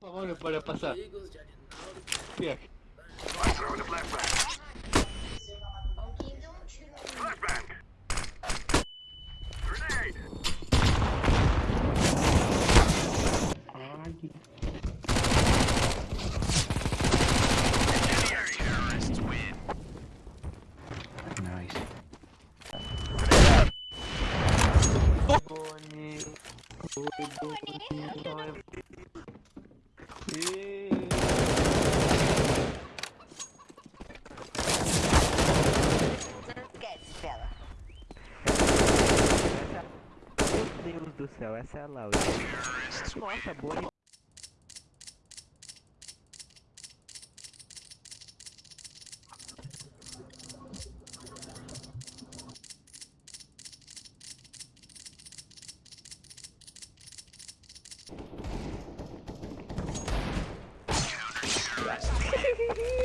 Vamos para pasar. Bien. Nice. Deus do céu, essa é a Laura. Nossa, Boni.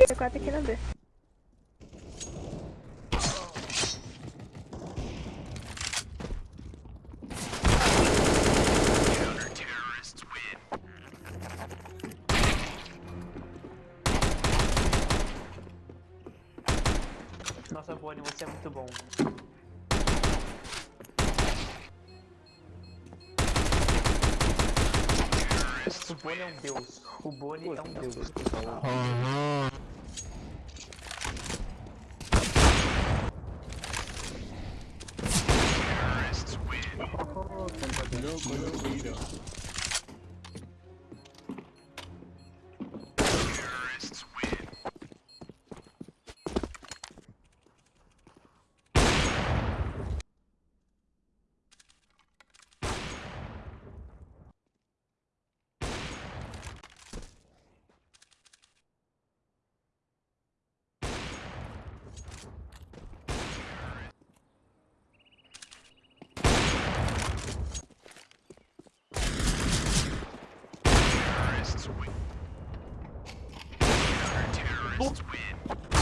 C4 aqui na B. Nossa, Bonnie, você é muito bom. O Bonnie é um deus. O Bonnie é um deus. Oh, não. Oh, Boop.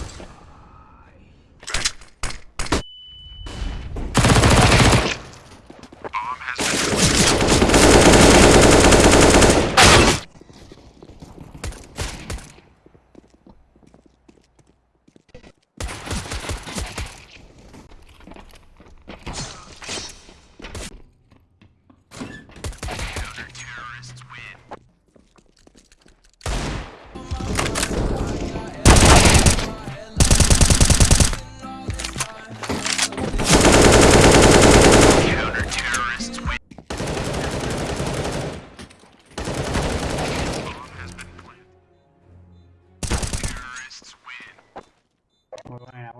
Muy buena,